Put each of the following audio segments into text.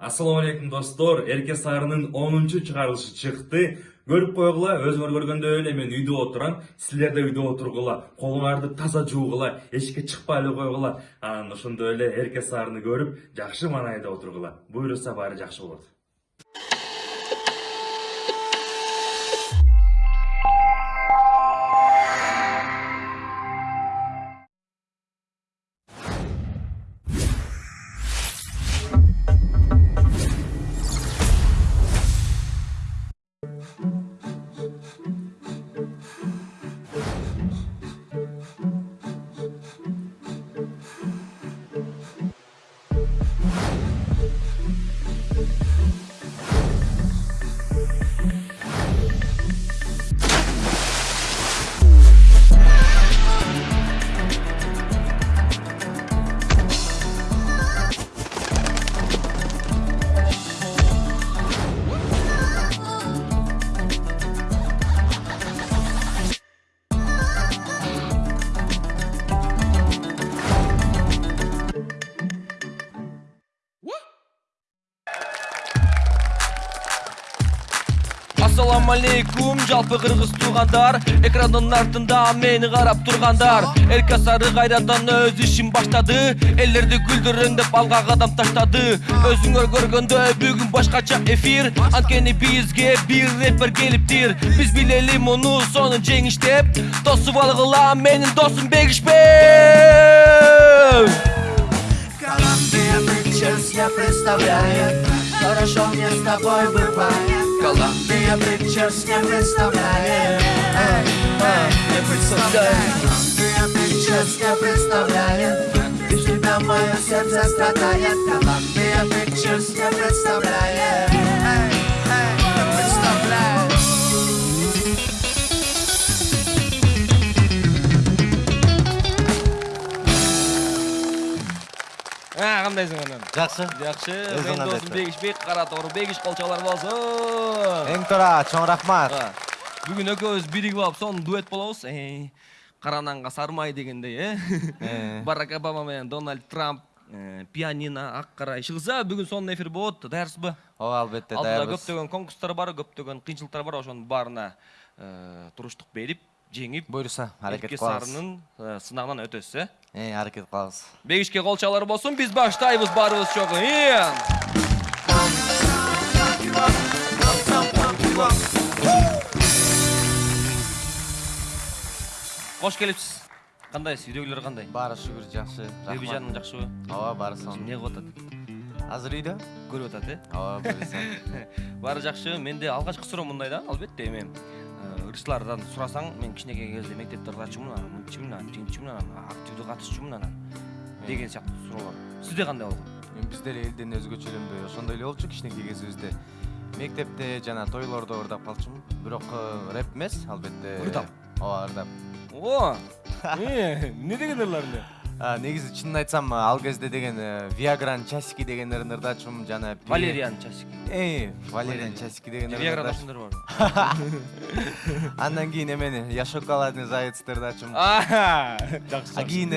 Алейкум достор. Эрке сарынын 10-чу чыгарылышы чыкты. Көрүп койгула, өзүңөр көргөндөй эле мен үйдө отурам. Силер да үйдө отургула, таза жуугула, эшикке чыкпай эле койгула. Анан ошондой эле эрке сарыны көрүп, жакшы маанайда отургула. Буйруса баары жакшы болот. Алейкум жалпы кыргыз туугандар экрандын артында мени карап тургандар эрке сары кайрадан өз ишин баштады элдерди күлдүрөң алга кадам таштады. Өзүңөр көргөндөй бүгүн башкача эфир. Анткени бизге бир рэпер келиптир биз билели муну сону жеңиштеп тосуп алгыла менин досум бегишпей Колумбия Pictures я представляет Хорошо мне с тобой бывает. Колумбия. Pictures не представляет Не представляет Колумбия Pictures не представляет Без тебя мое сердце страдает. Колумбия Pictures не представляет кандайсың анан менин досум кандайсың? бегишбек кара тору бегиш колчолор болсун эң туура чоң рахмат А, бүгүн экөөбүз биригип алып сонун дуэт болобуз кара нанга сары май дегендей э барак обама менен дональд трамп пианино ак кара иш кылса бүгүн сонун эфир болот даярсызбы ооба албетте алдыда даярбыз көптөгөн конкурстар бар көптөгөн кыйынчылыктар бар ошонун баарына туруштук берип аракет эрке кылабыз сарынын э, сынагынан өтөсүз э? Э аракет кылабыз бегишке колчалар болсун биз баштайбыз баарыбыз чогуу Ия. кош келипсиз кандайсыз үйдөгүлөр кандай баары шүгүр жакшы беби жаның жакшыбы ооба баары сонун эмне кылып атат азыр үйдө көрүп атат э? Ооба баары жакшы менде алгачкы суроо мындай да албетте эми э, ырчылардан сурасаң мен кичинекей кезде мектепте ыргачумун анан мынтичимин анан тигинтичимин анан активдүү катышчумун анан деген сыяктуу суроолор сизде кандай болгон эми биз деле элден өзгөчөлөнбөй ошондой эле болчу кичинекей кезибизде мектепте жана тойлордо ырдап калчумун. Бирок э, рэп эмес албетте. Ырдап? ооба ырдап. О! Эмне деген ырлар эмне А, негизи чынын айтсам ал кезде деген виагран часики дегендерин ырдачумун жана валериан часик э валериан часики дегендерин виаграда ошондор барбы андан кийин эмени я шоколадный заяцты ырдачумун жакшы а кийин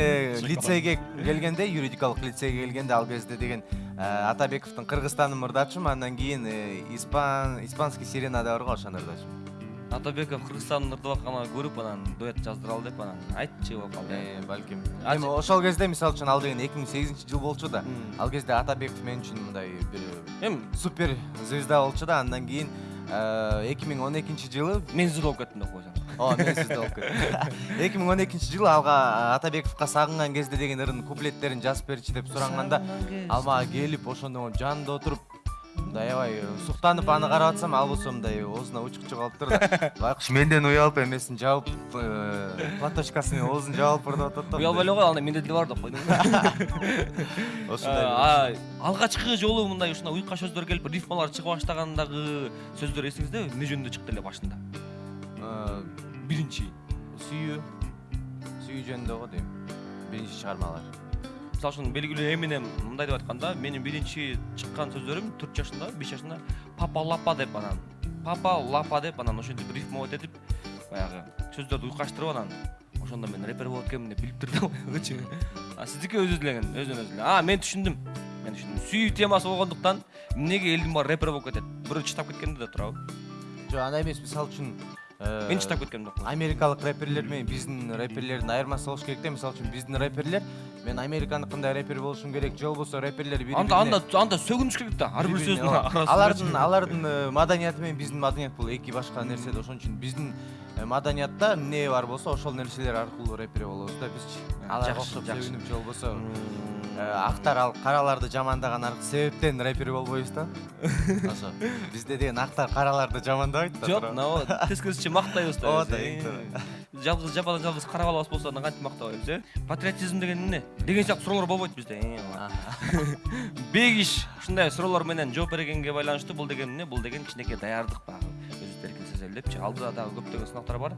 лицейге келгенде юридикалык лицейге келгенде ал кезде деген атабековдун кыргызстаным ырдачумун андан кийин э, испан испанский сиренада бар го ошону ырдачумун атабеков кыргызстандын ырдап атканын көрүп анан дуэт жаздыралы деп анан айтчы болуп калды э. Э, балким эми ошол кезде мисалы үчүн ал деген эки миң сегизинчи жыл болчу да. Ал кезде атабеков мен үчүн мындай бир эми супер звезда болчу да. Андан кийин эки миң он экинчи жылы мен сиз болуп кеттим деп койсоң ооба мен болуп кеттим эки миң он экинчи жылы алга атабековго сагынган кезде деген ырдын куплеттерин жазып берчи деп суранганда ал мага келип ошондо жанында отуруп мындай аябай суктанып аны карап атсам ал болсо мындай оозуна учук чыгып алыптыр да байкуш менден уялып эмесин жаап э, платочкасы менен оозун жаап ырдап атат да уялбай эле кой анда менде деле бар деп койдуң ошондой А, алгачкы жолу мындай ушундай уйка сөздөр келип рифмалар чыга баштагандагы сөздөр эсиңиздеби эмне жөнүндө чыкты эле башында. Э, биринчи. сүйүү. Сүйүү жөнүндө го дейм. Биринчи чыгармалар мисалы үчүн белгилүү эминем мындай деп айткан да менин биринчи чыккан сөздөрүм төрт жашында беш жашында папа лапа деп анан папа лапа деп анан ошентип рифмовать этип баягы сөздөрдү уйкаштырып анан ошондо мен рэпер болот экенмин деп да баягычы а сиздики өзү эле өзүнөн өзү а мен түшүндүм мен үчүн сүйүү темасы болгондуктан эмнеге элдин баары рэпер болуп кетет бирөө чытап кеткенде да турабы жок андай эмес мисалы үчүн мен чытап кеткем жокмун америкалык рэперлер менен биздин рэперлердин айырмасы болуш керек да мисалы үчүн биздин рэперлер мен американыкындай рэпер болушум керек же болбосо рэперлер анда анда анда сөгүнүш керек да ар бир сөздүн арасында. Алардын алардын э, маданияты менен биздин маданият бул эки башка нерсе да ошон үчүн биздин э, маданиятта эмне бар болсо ошол нерселер аркылуу рэпер болобуз да бизчи аларга жакшы, окшоп жакшы. сөгүнүп же болбосо э, актар ал караларды жамандаган себептен рэпер болбойбуз да. Ошо бизде деген актар караларды жамандабайт да жок наоборот тескерисинче мактайбыз да Ооба э. жалгыз жападан жалгыз кара балабыз болсо анан кантип мактабайбыз э? Патриотизм деген эмне? Деген сыяктуу суроолор болбойт бизде Э, бегиш ушундай суроолор менен жооп бергенге байланыштуу бул деген эмне? Бул деген кичинекей даярдык баягы депчи алдыда дагы көптөгөн сынактар бар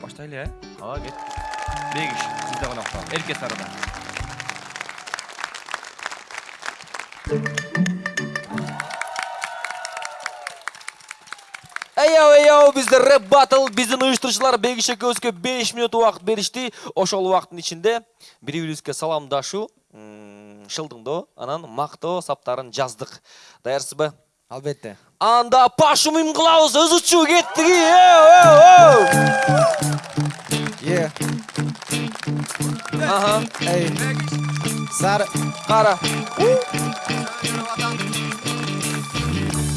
баштайлы э ооба кет бегиш сизде конокто эрке сарыда Эйоу, эйоу, бизде рэп батл, биздин уюштуруучулар Бегиш экөөбүзгө 5 минут убакыт беришти. Ошол убакыттын ичинде бири-бирибизге саламдашуу, м, шылдыңдоо, анан мактоо саптарын жаздык. Даярсызбы? Албетте. Анда пашу учуу кеттик. Эйоу, Е. Аха, Эй. Сары. кара.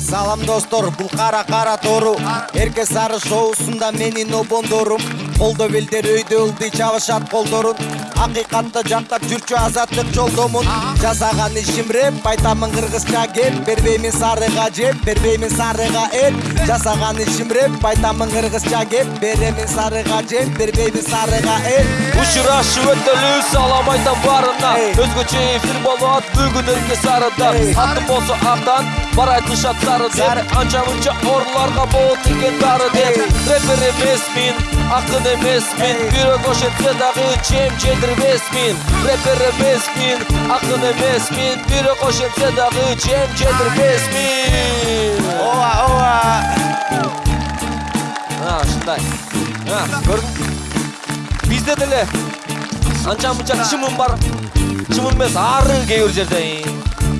Салам достор, бул кара кара тору. Эрке сары шоусунда менин обондорум. Колдо белдер өйдө ылдый чабышат колдорун. Акыйкатты жактап жүрчү азаттык жолдомун. Жасаган ишим рэп, айтамын кыргызча кеп. Бербеймин сарыга жеп, бербеймин сарыга эт. Жасаган ишим рэп, айтамын кыргызча кеп. Беремин сарыга жеп, бербеймин сарыга эт. Учурашуу өтөлүү салам айтам барына Эй. Өзгөчө эфир болот бүгүн эрке сарыда. Атым болсо актан бар айтышат сары деп Анча мынча орларга болот экен дары деп. Рэпер эмесмин, акын Эй. Бирок ошентсе дагы чем жедирбесмин Рэпер эмесмин, акын эмесмин Бирок ошентсе дагы чем жедирбесмин Ооба, ооба. А, ушундай. А, көрдүң? Бизде деле анча мынча чымын бар. Чымын эмес, ары кээ бир жерде.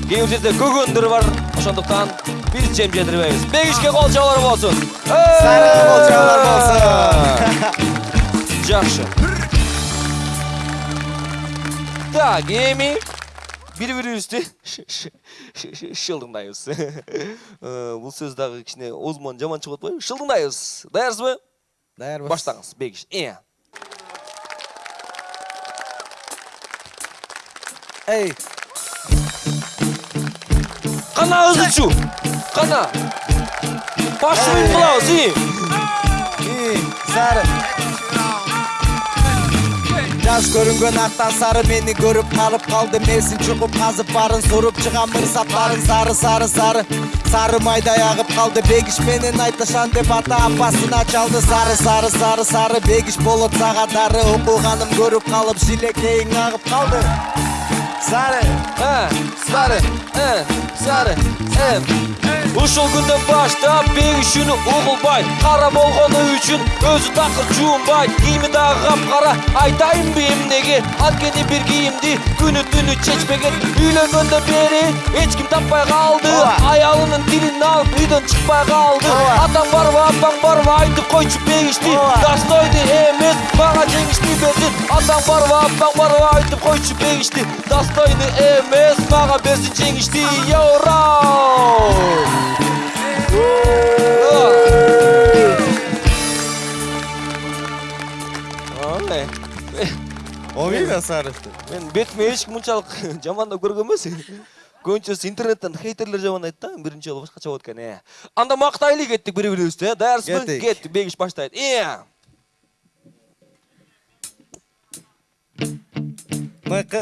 Кээ бир жерде көгөндөр бар. Ошондуктан биз жем жедирбейбиз. Бегишке кол чабалар болсун. Кол чабалар болсун. Жакшы. Так, эми бири-бирибизди шылдыңдайбыз. Э, Бул сөз дагы кичине оозуман жаман чыгып атпайбы? Шылдыңдайбыз. Даярсызбы? Даярбыз. Баштаңыз, Бегиш. Э. Эй. Кана өзүчү. Кана. Башын кылабыз, и. И, сары. Жаш көрүнгөн актан сары мени көрүп калып калды месин чугуп казып барын суруп чыгам мырсаптарын сары сары сары сары майдай агып калды бегиш менен айтышан деп ата апасына чалды сары сары сары сары бегиш болот сага дары окуганым көрүп калып шилекейиң агып калды сары сары, сары. Ушул күндөн баштап бегишүүнү угулбай Кара болгону үчүн өзү такыр жуунбай Кийими дагы капкара айтайынбы эмнеге Анткени бир кийимди күнү түнү чечпеген. Үйлөнгөндөн бери эч ким таппай калды. Аялынын тилин алып үйдөн чыкпай калды. Атаң барбы апаң барбы айтып койчу бегишти. Достойду эмес мага жеңишти берсин Атаң барбы апаң барбы айтып койчу бегишти Достойду эмес мага берсин жеңишти Йоурау! Ойбу сары мен бетиме эчким мынчалык жамандап эмес көбүнчөсү интернеттен хейтерлер жамандайт да биринчи жолу башкача болот экен э анда мактайлы кеттик бири бирибизди э даярсызбы Кеттик. бегиш баштайт э мыкы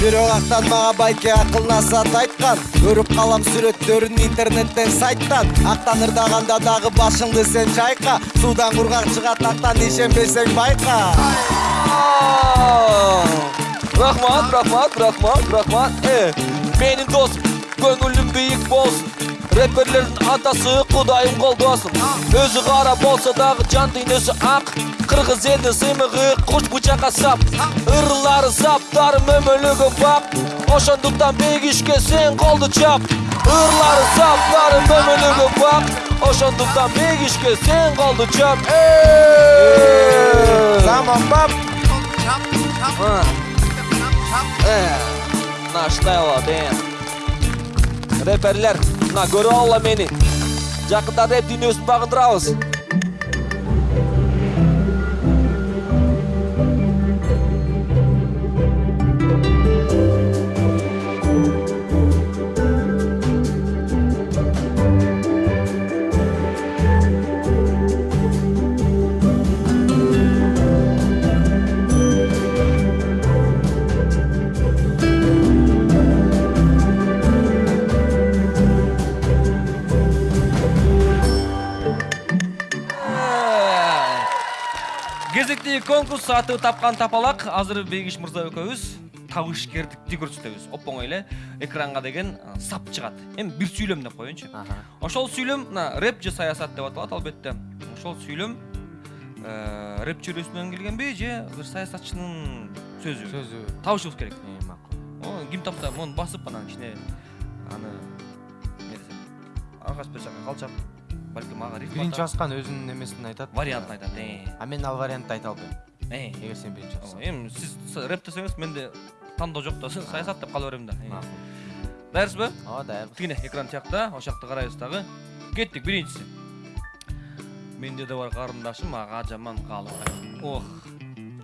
мага байке акыл насаат айткан. Көрүп калам сүрөттөрүн интернеттен сайттан. Актан ырдаганда дагы башыңды сен чайка суудан кургак чыгат актан ишенбесең байка. Рахмат рахмат рахмат рахмат. Э менин досум көңүлүм бийик болсун рэперлердин атасы кудайым колдосун өзү кара болсо дагы жан дүйнөсү ак кыргыз элдин сыймыгы куч бычакка сап ырлары саптары мөмөлөгө бак ошондуктан бегишке сен колду чап ырлары саптары мөмөлөгө бак ошондуктан бегишке сен колду чап заман бап болот э рэперлер мына көрүп алгыла мени жакында рэп дүйнөсүн багындырабыз кезектеги конкурс аты тапкан тапалак азыр бегиш мырза экөөбүз табышкердикти көрсөтөбүз оп оңой эле экранга деген сап чыгат эми бир сүйлөм деп коеюнчу ошол сүйлөм мына рэп же саясат деп аталат албетте. Ошол сүйлөм рэп чөйрөсүнөн келгенби же бир саясатчынын сөзүбү сөзү табышыбыз керек. Макул ким тапса мону басып анан кичине аны эмне десем аркасы бер жака калчап балким ага рифма биринчи тап- баскан өзүнүн эмесин айтат. Вариантын айтат э. А мен ал вариантты айта албайм э. Эгер сен биринчи О, бассаң эми сиз с- рэп десеңиз менде тандоо жок да саясат деп кала берем да Э. макул даярсызбы ооба даярбыз тигине экран тиякта ошол жакта карайбыз дагы кеттик биринчиси. Менде да бар карындашым ага жаман каалыбай ох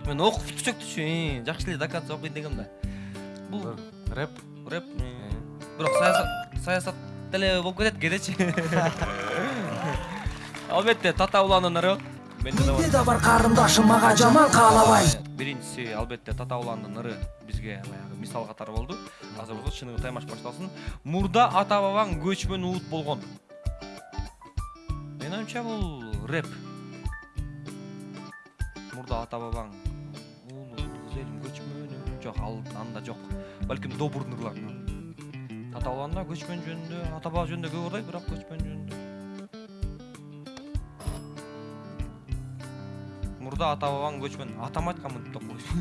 мен окуп түшөктүчү жакшы эле до конца окуйт дегем да. Бул рэп? Рэп э, э, бирок саясат саясат деле болуп кетет кээдечи албетте татауланын ыры менде да бар карындашым ага жаман каалабай биринчиси албетте татауландын ыры бизге баягы мисал катары болду азыр болсо чыныгы таймаш башталсын мурда ата бабаң көчмөн улут болгон менин оюмча бул рэп. Мурда ата бабаң улут элим жок ал анда жок балким добур татауланда көчмөн жөнүндө ата баба жөнүндө көп ырдайт бирок көчмөн жөнүндө мурда ата бабаң көчмөн атам айтканмын деп койчу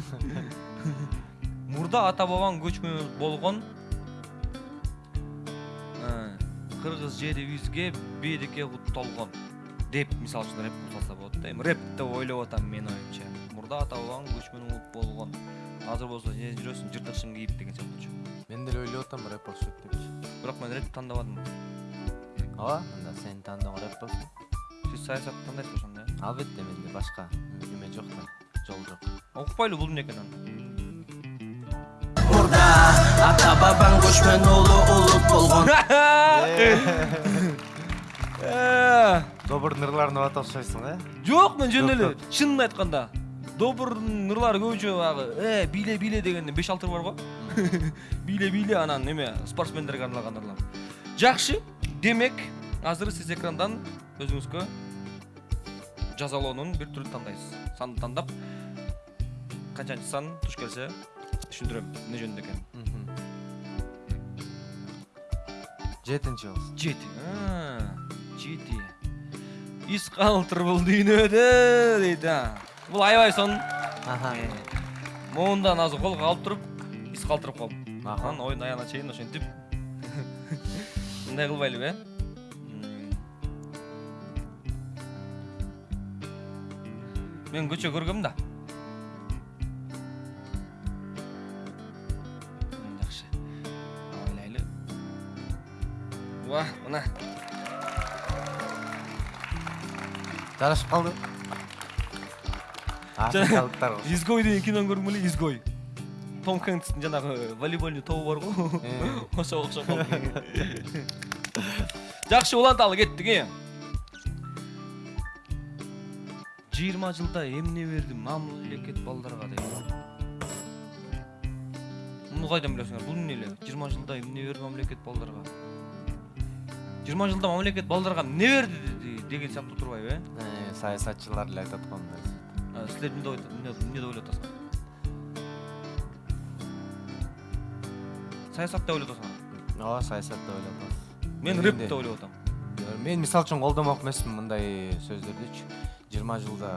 мурда ата бабаң көчмөн болгон кыргыз жерибизге береке толгон деп мисалы үчүн рэп кылса болот да эми рэп деп ойлоп атам менин оюмча мурда ата бабаң көчмөн улут болгон азыр болсо жүрөсүң жыртык кийип деген сыяктуучу мен деле ойлоп атам рэп окшойт депчи бирок мен рэп тандабадым ооба анда сенин тандооң рэп болсун сиз саясат тандайсыз ошондо э албетте менде башка эме жок да жол жок окупайлы бул эмне экен анда Мурда ата бабаң көчмөн улу улут болгон добур ырларын угат окшойсуң э жок мен жөн эле чынын айтканда добурдун ырлары көбүнчө баягы э бийле бийле дегенден беш алты ыр бар го бийле бийле анан эме спортсмендерге арналган ырлар жакшы демек азыр сиз экрандан өзүңүзгө жазалоонун бир түрүн тандайсыз санды тандап канчанчы сан туш келсе түшүндүрөм эмне жөнүндө экен жетинчи болсун жети жети из калтыр бул дүйнөдө дейт а бул аябай сонун моундан азыр колго алып туруп из калтырып коем Аха. анан оюн аягына чейин ошентип мындай кылбайлыбы э М. мен көчө көргөм да жакшы ойлайлы ва мына жарашып калды изгой деген кинону көрдүң беле изгой том хэнкстин жанагы волейбольный тобу бар го Э. ошого окшоп калды жакшы уланталы кеттик э жыйырма жылда эмне берди мамлекет балдарга дейт муну кайдан билесиңер бул эмне эле жыйырма жылда эмне берди мамлекет балдарга жыйырма жылда мамлекет балдарга эмне берди деген сыяктуу турбайбы э саясатчылар эле айтат го мындай силер эмне деп эмне деп ойлоп атасыңар саясат деп ойлоп атасыңар ооба саясат деп ойлоп атабыз мен Мен рэп де. деп ойлоп атам мен мисалы үчүн колдомок эмесмин мындай сөздөрдүчү жыйырма жылда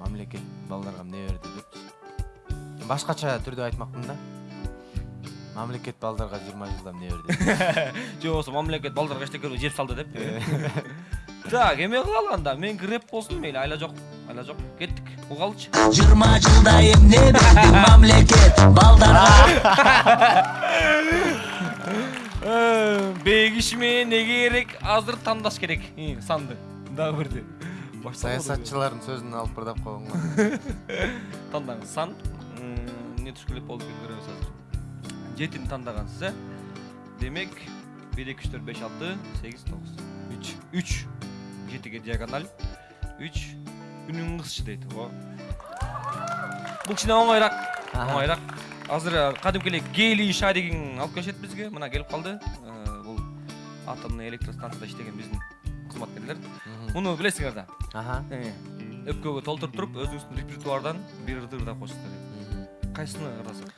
мамлекет балдарга эмне берди депчи башкача түрдө айтмакмын да мамлекет балдарга жыйырма жылда эмне берди же болбосо мамлекет балдарга эчтеке жеп салды деп так эме кылалы анда меники рэп болсун мейли айла жок айла жок кеттик угалычы жыйырма жылда эмне берди мамлекет балдарга бегиш менен не керек азыр тандаш керек. Ии, санды дагы бирди саясатчылардын сөзүн алып бырдап койгонго тандаңыз сан. Эмне туш керек болду көрөбүз азыр. Жетини тандагансыз э демек бир эки үч төрт беш алты сегиз тогуз үч. Үч. Жетиге диагональ. Үч үнүң кызчы дейт ого бул кичине оңойраак оңойраак азыр кадимки эле гелий шаригин алып келишет бизге мына келип калды Э, бул атомный электростанцияда иштеген биздин кызматкерлер муну билесиңер да? Өпкөгө толтуруп туруп өзүңүздүн репертуардан бир ырды ырдап коесуздар кайсыны ырдасак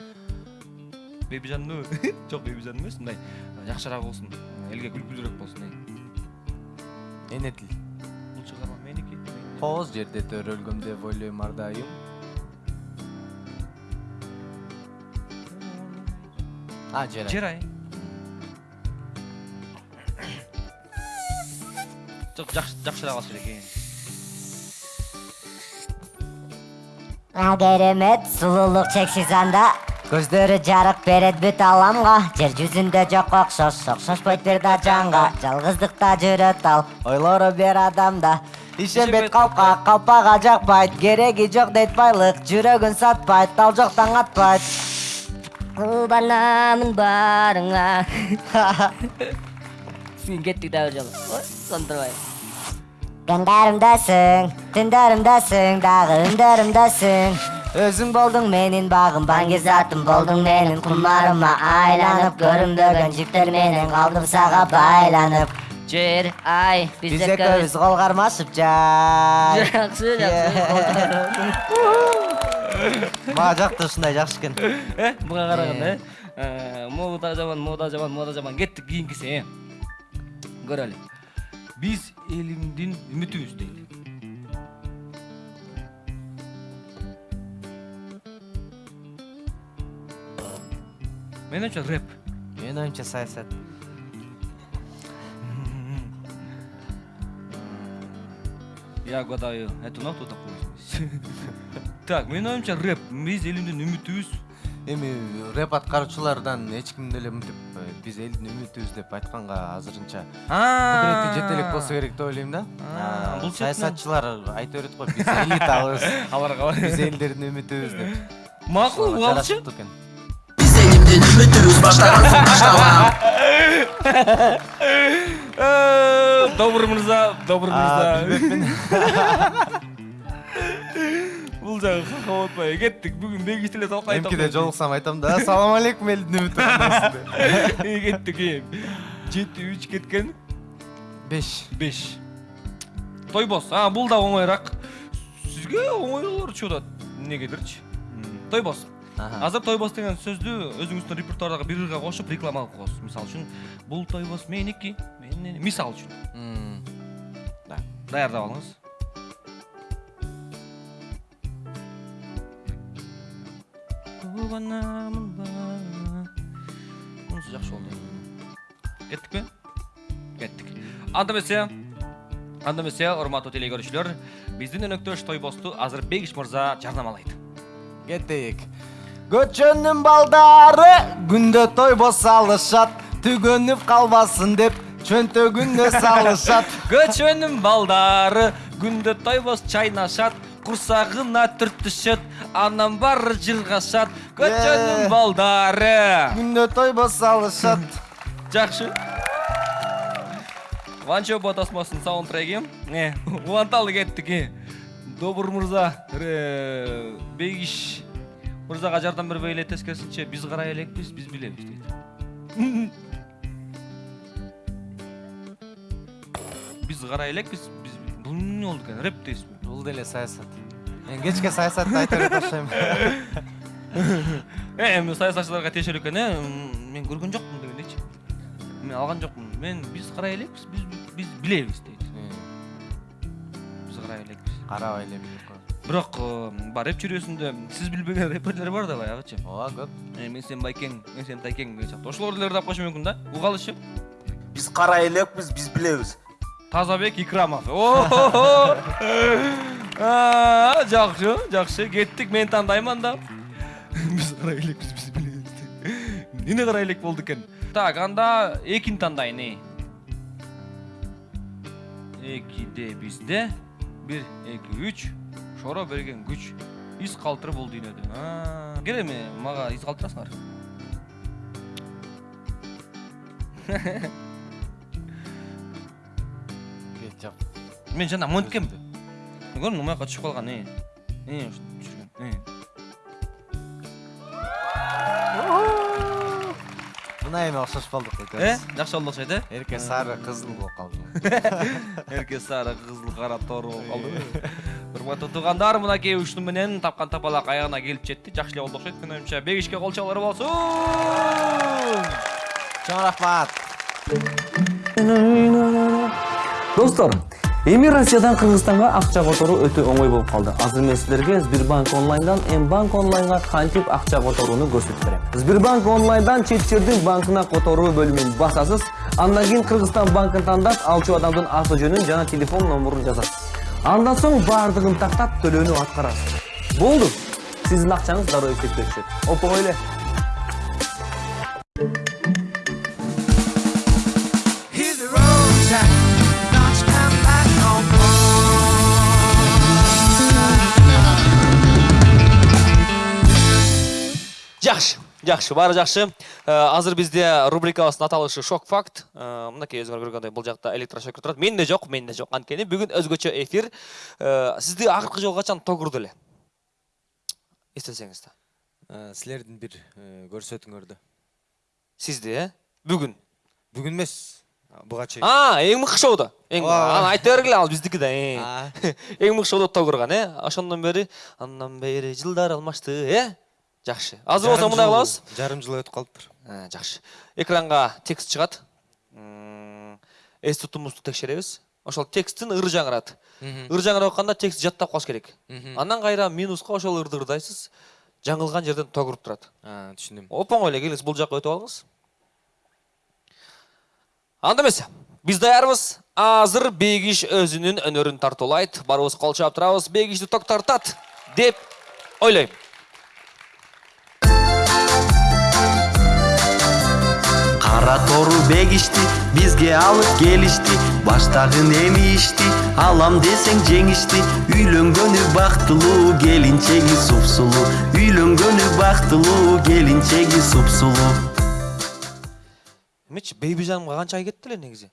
бебижанды жок бебижан эмес мындай жакшыраак болсун элге күлкүлүүрөөк болсун эне тил кооз жерде төрөлгөм деп ойлойм ар дайым а жер жерай жок жакшы жакшыраак алыш керек. А керемет сулуулук чексиз анда көздөрү жарык берет бүт аламга жер жүзүндө жок окшош окшошпойт бир да жанга жалгыздыкта жүрөт ал ойлору бир адамда ишенбейт калпка калпага жакпайт кереги жок дейт байлык жүрөгүн сатпайт ал жок таң атпайт кубанамын баарыңа сен кеттик дагы бир жолу ой сондурбай Күндөрүмдөсүң, түндөрүмдөсүң, дагы үндөрүмдөсүң Өзүң болдуң менин багым, баңгизатым болдуң менин Кумарыма айланып, көрүнбөгөн жиптер менен калдым сага байланып Жер, ай, биз биз экөөбүз кол кармашып жай Жакшы, мага жакты ушундай жакшы экен э буга караганда э мода жаман мода жаман мода жаман кеттик кийинкиси э көрөлү биз элимдин үмүтүбүз дейли менин оюмча рэп менин оюмча саясат я гадаю это not туда так менин оюмча рэп биз элимдин үмүтүбүз эми рэп аткаруучулардан эч ким деле мынтип э, биз элдин үмүтүбүз деп айтканга азырынча. Кудурети жете элек болсо керек деп ойлойм да. Бул саясатчылар айта берет го биз элитабыз. Кабар биз элдердин үмүтүбүз деп. Макул экен. Биз элимдин үмүтүбүз баштаган соң баштабам Добур мырза добур А, мырза. билбепмин бул жагы какап атпай кеттик бүгүн бегиш эле талкай эмкиде жолуксам айтам да. Ассалам алейкум элдин үмүтү кандайсыз деп кеттик э жети үч кеткен? Беш. Беш. Тойбос а бул да оңойраак сизге оңойлор чыгып атат эмнегедирчи тойбос азыр тойбос деген сөздү өзүңүздүн репертуардагы бир ырга кошуп реклама кылып коесуз мисалы үчүн бул тойбос меники мисалы үчүн М, даярдап алыңыз мунусу жакшы болду кеттикпи кеттик анда эмесе анда эмесе урматтуу теле көрүүчүлөр биздин өнөктөш тойбосту азыр бегиш мырза жарнамалайт кеттик көчөнүн балдары күндө тойбос салышат түгөнүп калбасын деп чөнтөгүнө салышат. Көчөнүн балдары күндө тойбос чайнашат курсагына түртүшөт анан баары жыргашат көчөнүн балдары. Күндө тойбос салышат. Жакшы ванчо ботасмасынын саундтреги уланталы кеттик добур мырза бегиш мырзага жардам бербей эле тескерисинче биз карай элекпиз биз билебиз дейт биз карай элекпиз биз бул эмне болду экен рэп дейсизби бул деле саясат мен кечке саясатты айта берет окшойм э эми саясатчыларга тиешелүү экен э мен көргөн жокмун дегендейчи мен алган жокмун мен биз карай элекпиз биз биз билебиз дейт биз карай элекпиз карабай эле билип коет бирок бар рэп чүрөсүндө сиз билбеген рэперлер бар да баягычы ооба көп мен сен байкең мен сен тайкең деген сыяктуу ошолор деле ырдап койушу мүмкүн да угалычы биз кара элекпиз биз билебиз тазабек икрамов жакшы жакшы кеттик мен тандаймын анда биз карай элекпиз биз билебиз эмне карай элек болду экен так анда экини тандайын эй экиде бизде бир эки үч шоро берген күч из калтыры бул дүйнөдө кел эми мага из калтырасыңар мен жана монткем көрдүңбү маяка түшүп калган э э түшүргөн э мына эми окшош болдук э экөөбүз жакшы болду окшойт э эрке сары кызыл болуп калды эрке сары кызыл кара тору болуп калды урматтуу туугандар мынакей ушуну менен тапкан тапалак аягына келип жетти жакшы эле болду окшойт менин оюмча бегишке кол чабуулар болсун чоң рахмат достор эми россиядан кыргызстанга акча которуу өтө оңой болуп калды. Азыр мен силерге сбербанк онлайндан м банк онлайнга кантип акча которууну көрсөтүп берем сбербанк онлайндан чет жердин банкына которуу бөлүмүн басасыз андан кийин кыргызстан банкын тандап алчу адамдын аты жөнүн жана телефон номурун жазасыз. Андан соң баардыгын тактап төлөөнү аткарасыз. Болду. Сиздин акчаңыз дароо эсепке түшөт оп оңой эле жакшы жакшы баары жакшы Э, азыр бизде рубрикабыздын аталышы шок факт. Э, мынакей өзүңөр көргөндөй бул жакта электрошокер турат менде жок менде жок анткени бүгүн өзгөчө эфир. Э, сизди акыркы жолу качан тогурду эле? Эстесеңиз да силердин бир э, көрсөтүүңөрдө сизди э? Бүгүн бүгүн эмес. Буга чейин. А эң мыкты шоуда. Эң аны айта бергиле ал биздики да э. Эң мыкты шоуда тогурган э? Ошондон бери андан бери жылдар алмашты э? Жакшы азыр болсо мындай кылабыз жарым жыл өтүп калыптыр Э, жакшы экранга текст чыгат М, эс тутумубузду текшеребиз ошол тексттин ыры жаңырат ыр жаңырап атканда текстти жаттап калыш керек. Андан кайра минуска ошол ырды ырдайсыз жаңылган жерден тогуруп турат түшүндүм оп оңой эле келиңиз бул жака өтүп алыңыз. Анда эмесе биз даярбыз азыр бегиш өзүнүн өнөрүн тартуулайт баарыбыз кол чаап турабыз бегишти ток тартат деп ойлойм тору бегишти бизге алып келишти баштагын эми ишти алам десең жеңишти үйлөнгөнү бактылуу келинчеги супсулуу үйлөнгөнү бактылуу келинчеги супсулуу эмечи бейби жанымга канча ай кетти эле негизи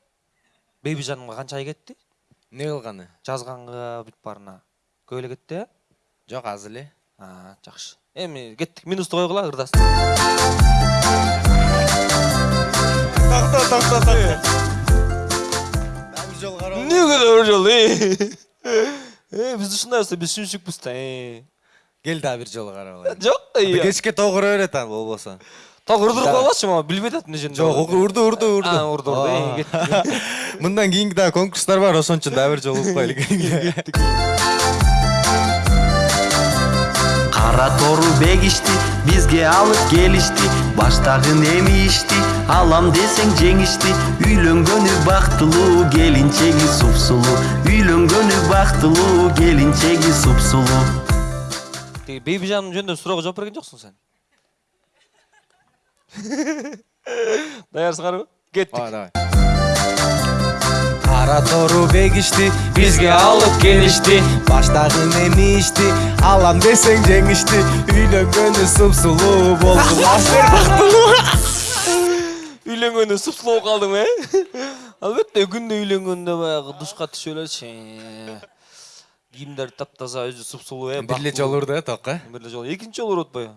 бейби жанымга канча ай кетти эмне кылганы жазганга бүт баарына көп эле кетти э жок аз эле А, жакшы эми кеттик минусту койгула ырдасын жолу карап эмнеге бир жолу э биз ушундай болсо биз сүнүшүкпүз да э кел дагы бир жолу карап алайын э кечке тогура берет ал болбосо так урдуруп коелачы могу билбей атат эмне жөнүндө жок урду урду урду А, урду урду э Ооба. кеттик мындан кийинки дагы конкурстар бар ошон үчүн дагы бир жолу угуп кара тору бегишти бизге алып келишти баштагын эми ишти алам десең жеңишти үйлөнгөнү бактылуу келинчеги супсулуу үйлөнгөнү бактылуу келинчеги супсулуу тиги бейби жаным жөнүндө суроого жооп берген жоксуң сен? Даярсыңарбы кеттик давай. Кара тору бегишти бизге алып келишти баштагын эми ишти алам десең жеңишти үйлөнгөнү супсулуу болду үйлөнгөндө супсулуу болуп калдым э албетте күндө үйлөнгөндө баягы душка түшүп элечи кийимдери таптаза өзү супсулуу э бир эле бактылуу. жолу урду э токко бир эле жолу экинчи жолу урут атпайбы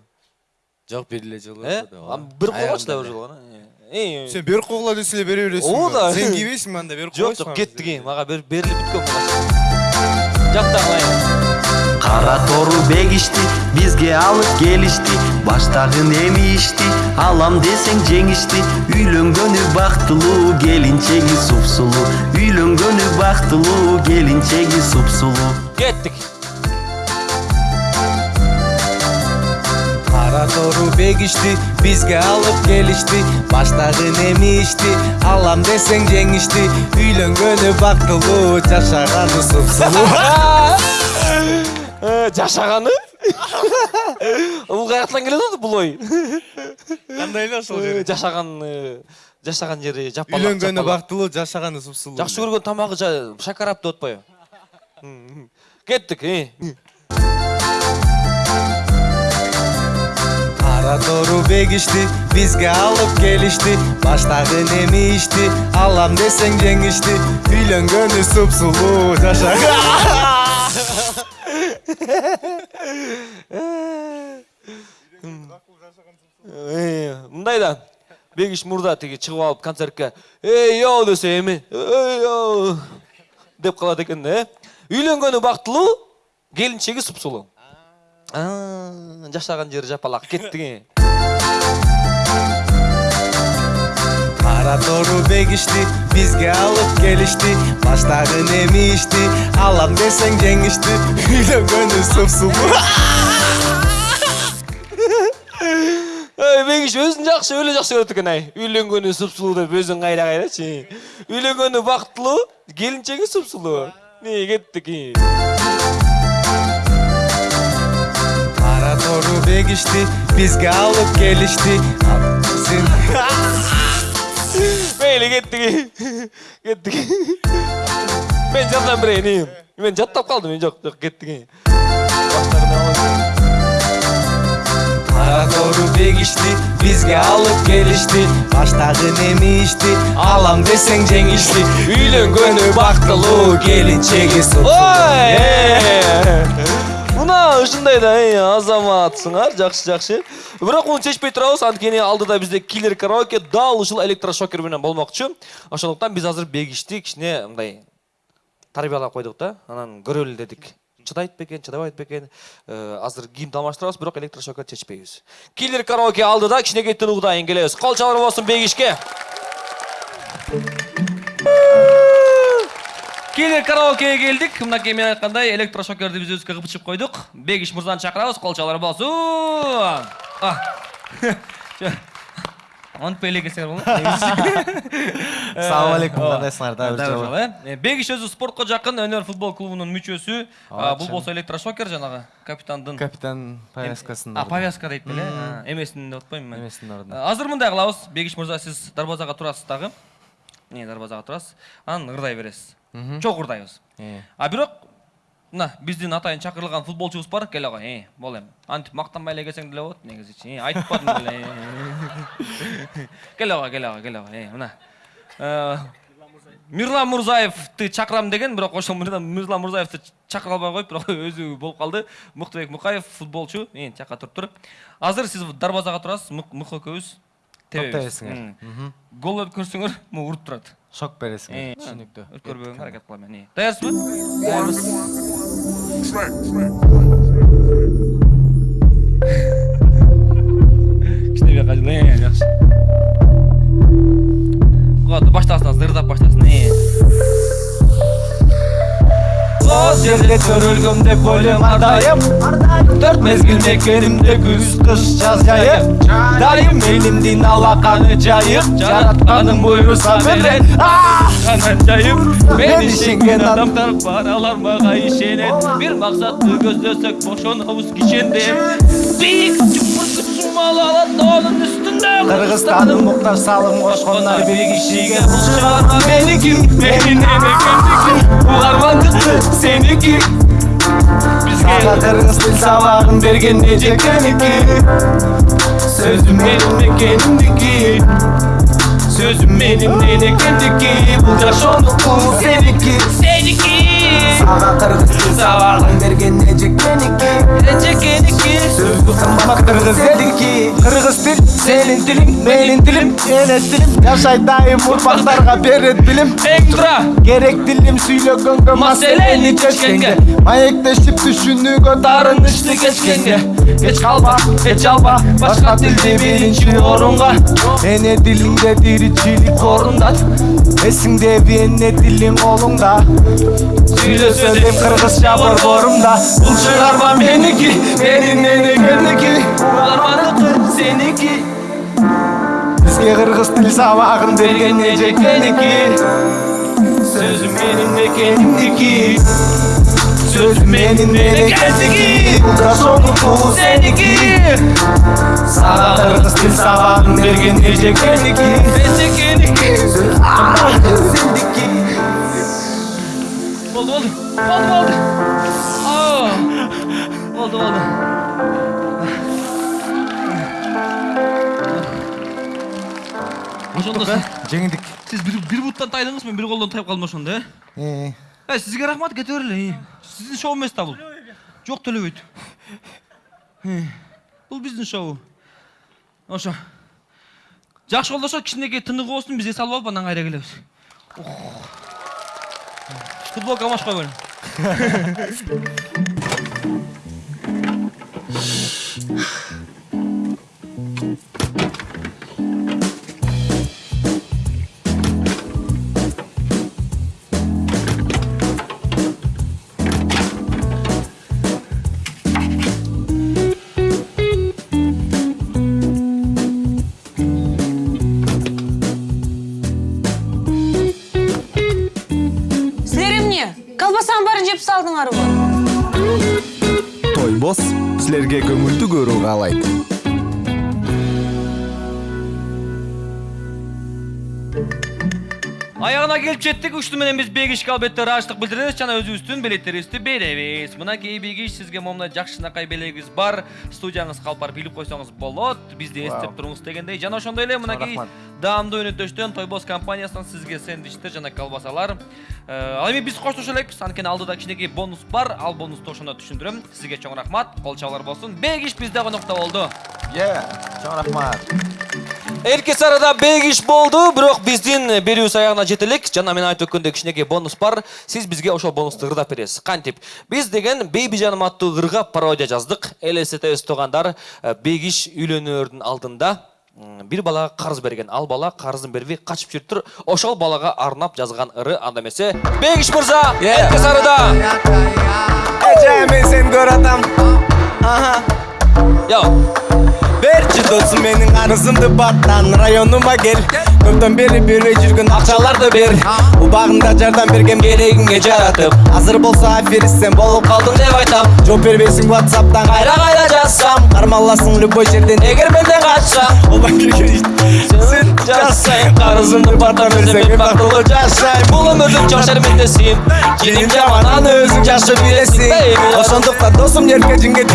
жок бир эле жолу бир койгочу да бир жолу гана сен берип койгула десе эле бере бересиң Ооба да. сен кийбейсиңби анда? Берип жок койсуң жок кеттик э мага берилип бүткөн жактагылайын кара тору бегишти бизге алып келишти баштагы эми ишти алам десең жеңишти үйлөнгөнү бактылуу келинчеги супсулуу үйлөнгөнү бактылуу келинчеги супсулуу кеттик кара тору бегишти бизге алып келишти баштагы эми ишти алам десең жеңишти үйлөнгөнү бактылуу жашаганы супсулуу жашаганы бул каяктан келет атат бул ой кандай эле ошол Э, жашаган жашаган жери жапалак үйлөнгөнү бактылуу жашаганы супсулуу жакшы көргөн тамагы шакарап деп атпайбы кеттик тору бегишти бизге алып келишти баштагы эми ишти алам десең жеңишти үйлөнгөнү супсулуу жашаган мындай да бегиш мурда тиги чыгып алып концертке эй йоу десе эми эй йоу деп калат экен да э үйлөнгөнү бактылуу келинчеги А, жашаган жери жапалак кеттик э кара тору бегишти бизге алып келишти баштагы эми ишти алам десең жеңишти үйлөнгөнү супсулуу бегиш өзүн жакшы өлө жакшы көрөт экен ай үйлөнгөнү супсулуу деп өзүң кайра кайрачы үйлөнгөнү бактылуу келинчеги супсулуу не кеттик бегишти бизге алып келишти сен мейли кеттик кеттик мен жардам берейин ии. мен жаттап калдым мен жок жок кеттик кара тору бегишти бизге алып келишти баштагы эми ишти алам десең жеңишти үйлөнгөнү бактылуу келинчеги супсулуу ой э. Мына ушундай да азаматсыңар жакшы жакшы бирок муну чечпей турабыз анткени алдыда бизде киллер караоке дал ушул электрошокер менен болмокчу ошондуктан биз азыр бегишти кичине мындай тарбиялап койдук да. Анан көрөлү дедик. Чыдайт бекен чыдабайт бекен Э, азыр кийимди алмаштырабыз бирок электрошокер чечпейбиз. Киллер караоке алдыда кичинекей тынуудайын келебиз кол болсун бегишке киллер караокеге келдик мынакей мен айткандай электрошокерди биз өзүбүзгө кыпчып койдук бегиш мырзаны чакырабыз кол чалар болсун А. антпай эле келсеңер болот Ассалому алейкум, кандайсыңар? Дагы бир жолу. э бегиш өзү спортко жакын өнөр футбол клубунун мүчөсү А, бул болсо электрошокер жанагы капитандын капитан повязкасын а повязка дейт беле А, эмесин деп атпаймынбы мен. А, азыр мындай кылабыз бегиш мырза сиз дарбазага турасыз дагы эмне дарбазага турасыз анан ырдай бересиз Э. а бирок мына биздин атайын чакырылган футболчубуз бар келе кой э бол эми антип мактанбай эле келсең деле болот негизичи айтпадым деле. Э. келе кой келе кой келе э мына. Э, мирлан мурзаевди чакырам деген бирок ошол мирлан мурзаевди чакыра албай коюп бирок өзү болуп калды. Мыктыбек мукаев футболчу. Эң жакка туруп тур азыр сиз дарбазага турасыз Мык- экөөбүз. М. гол өткөрсөңөр могу уруп турат. Шок бересиңер. Э, Түшүнүктүү. өткөрбөгөнгө аракет кылам мен даярсызбы даярбыз кичине бияка жыл э жакшы вот баштасын азыр ырдап баштасын э О жерде көрөлгөм деп ойлойм ардайым төрт мезгил мекенимде күз кыш жаз жайып дайым элимдин алаканы жайып жаратканым буйруса берет анан жайып мен Мен ишенген ишенген адамдар бар алар мага ишенет бир максатты көздөсөк бошонобуз кичендеп бийик чуңкур сумал алат тоонун үстүндө кыргызстаным муктар салым кошкондар бир кишиге бул чыгарма меники менин эмекемдики бул армандыкты сеники бизге Sözüm benim dedi kendiki. Bu yaş oldu bu seninki. Seninki. Sana kırgız kız. Zavallın bergen necek beniki Necek beniki Sözü sanma kırgız dediki Kırgız dil senin dilin benim dilim. Enes dilim. Yaşay daim urpaklarga beret bilim Ektra Gerek dilim süyle gönge Maseleni çeşkenge Mayekleşip düşünüge darınıştı keşkenge Geç kalma, geç alma Başka dilde birinci orunga. Ene dilimde diricilik korunda Esimde bir ene dilim olunda Söyle söyleyim kırgızca borborumda Bulçular var meniki Benim nene gönliki Bunlar manıkı seniki Bizge kırgız dil sabahın bergen necek meniki Sözüm benim de kendimdeki сөз менин меникеники да сонуку Seniki сага кыргыз тил сабагын берген эжекеники Esekeniki Oldu oldu Oldu oldu Aa, Oldu oldu Ошондо жеңдик сиз бир бир буттан тайдыңыз мен бир колдон тайып калдым ошондо э Э, сизге рахмат кете берле. Сиздин шоу эмес да бул. Жок төлөбөйт. Э, Бул биздин шоу. Ошо. Жакшы колдошот кичинекей тыныгы болсун бизге салып алып анан кайра келебиз. Футболка маш койгон. guru Galete. Келип жеттик. Ушту менен биз бегишке албетте ыраазычтык билдиребиз жана өзүбүздүн билеттерибизди беребиз. Мынакей бегиш сизге момундай жакшынакай белегибиз бар. Студияңыз калпар билип койсоңуз болот. Бизди эстеп туруңуз дегендей. Жана ошондой эле мынакей даамдуу өнөктөштөн Тойбос компаниясынан сизге сэндвичтер жана колбасалар. Ал эми биз коштошо элекпиз. Анткени алдыда кичинекей бонус бар. Ал бонусту ошондо түшүндүрөм. Сизге чоң рахмат. Кол чабуулар болсун. Бегиш бизде конокто болду. е чоң рахмат Эрке сарада бегиш болду, бирок биздин берүүбүз аягына жете элек. Жана мен айтып өткөндөй кичинекей бонус бар. Сиз бизге ошол бонусту ырдап бересиз. Кантип? Биз деген Бейби жаным аттуу ырга пародия жаздык. ЛСТ тугандар э, бегиш үйлөнөөрдүн алдында м, бир балага карыз берген. Ал бала карызын бербей качып жүрүптүр. Ошол балага арнап жазган ыры анда эмесе. Бегиш мырза, эрке сарада. эже мен сени көрүп атам Йо. берчи досум менин арызымды баттан районума кел көптөн бери бербей жүргөн акчаларды бер. Убагында жардам берген керегиңе жаратып. Азыр болсо аферист сен болуп калдың деп айтам. Жооп бербейсиң ватсаптан кайра кайра жазсам. Кармаласың любой жерден эгер менден качсам сен жазсаң карызымды баттан берсең мен бактылуу жашайм Бул өмүрдүн чоң шермендесин. Киним жаман аны өзүң жакшы билесиң ошондуктан досум эркежиңге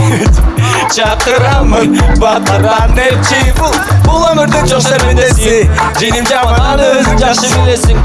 чакырамын батардан элчи бул өмүрдүн чоң шермендеси женим жаман аны өзүң жакшы билесиң.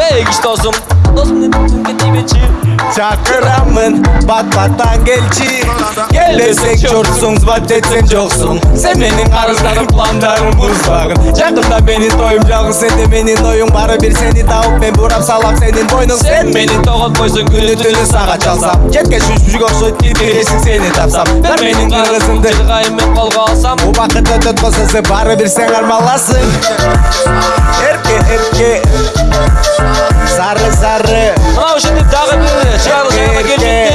Бегиш досум. Досум деп кетибечи. чакырамын бат баттан келчи кел десең чорсуң звать этсең жоксуң сен менин карыздарым пландарым бузбагын жакында менин тоюм жалгыз сенде менин оюң баары бир сени табып мен бурап салам сенин бойнуң сен менин тоготпойсуң күнү түнү сага чалсам четке шүшүк окшойт кирбиресиң сени тапсам бер менин кыргызымды жыргайым мен колго алсам. убакыт өтөт болсо сен баары бир сен кармаласың эрке эрке сары сары Мына ошентип дагы бир чыгарылышка келип жетти.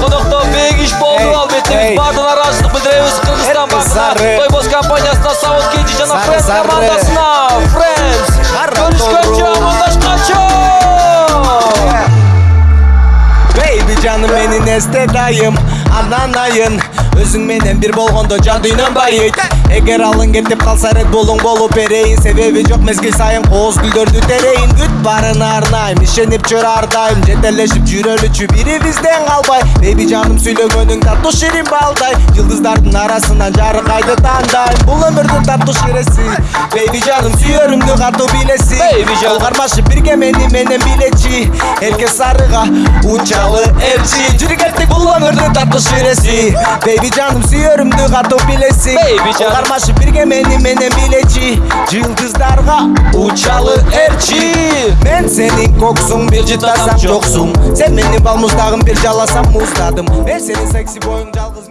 Конокто бегиш болду албетте биз баардыгына ыраазычтык билдиребиз Кыргызстан банкына. Тойбос компаниясына, Сауыт Кенжи жана сары. командасына. Кара Көрүшкөнчө, тобру. амандашканчо. Бейби жаным менин эсте дайым анан айын өзүң менен бир болгондо жан дүйнөм байыйт эгер алың кетип калса ред булуң болуп берейин себеби жок мезгил сайын кооз гүлдөрдү терейин күт баарына арнайм ишенип жүр ар дайым жетелешип жүрөлүчү бирибизден калбай бейби жаным сүйлөгөнүң таттуу ширин балдай. Жылдыздардын арасынан жарыкайды тандайм бул өмүрдүн таттуу ширеси бейби жаным сүйөрүмдү катуу билеси. Жол кармашып бирге мени менен билечи эрке сарыга учалы элчи жүрүк эртик бул өмүрдүн таттуу ширеси бирesi Baby жаным сүйөрүмдү катып билесиң Baby жаным. кармашып бирге мени менен билечи жылдыздарга учалы эрчи мен сенин коксуң бир жытасам жоксуң сен мени балмуздагым бир жаласам муздадым мен сенин секси боюң жалгыз